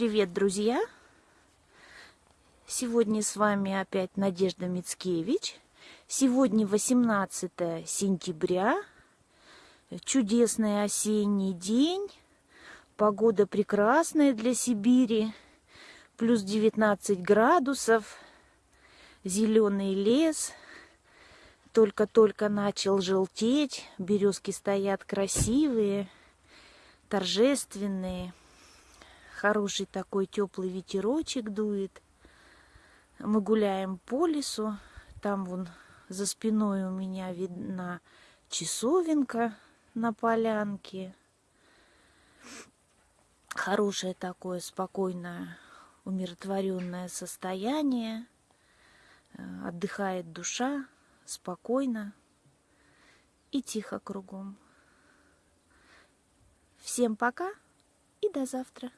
привет, друзья! Сегодня с вами опять Надежда Мицкевич. Сегодня 18 сентября, чудесный осенний день, погода прекрасная для Сибири, плюс 19 градусов, зеленый лес, только-только начал желтеть, березки стоят красивые, торжественные, хороший такой теплый ветерочек дует. Мы гуляем по лесу, там вон за спиной у меня видна часовенка на полянке. Хорошее такое спокойное, умиротворенное состояние. Э, отдыхает душа спокойно и тихо кругом. Всем пока и до завтра.